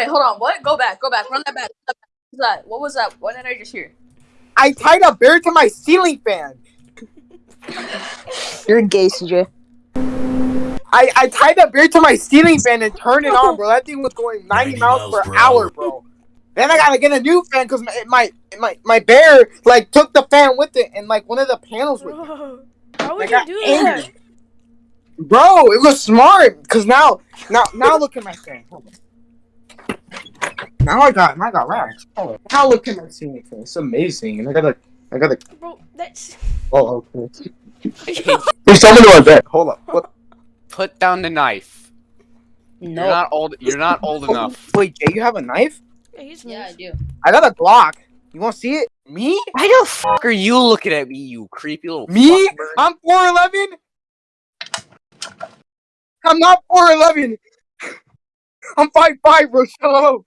Wait, hold on. What? Go back. Go back. Run that back. What was that? What was that? What did I just hear? I tied a bear to my ceiling fan. You're gay, CJ. I, I tied a bear to my ceiling fan and turned it on, bro. That thing was going 90, 90 miles, miles per per hour, hour. bro. Then I gotta get a new fan because my, my my my bear like took the fan with it and like one of the panels with it. Bro, how I would you got do that? Bro, it was smart. Cause now now now look at my fan. Hold on. Now I got now I got racks. Hold on. Now look can I see anything? It's amazing. And I gotta I gotta Bro, that's. oh okay. There's someone on my bed. Hold up. What Put down the knife. No. You're not old. You're not old oh, enough. wait, Jay, you have a knife? Yeah, he's Yeah, I do. I got a Glock. You wanna see it? Me? Why the fuck are you looking at me, you creepy little Me? I'm 4'11? I'm not 4'11. I'm 5'5, bro. Shut up.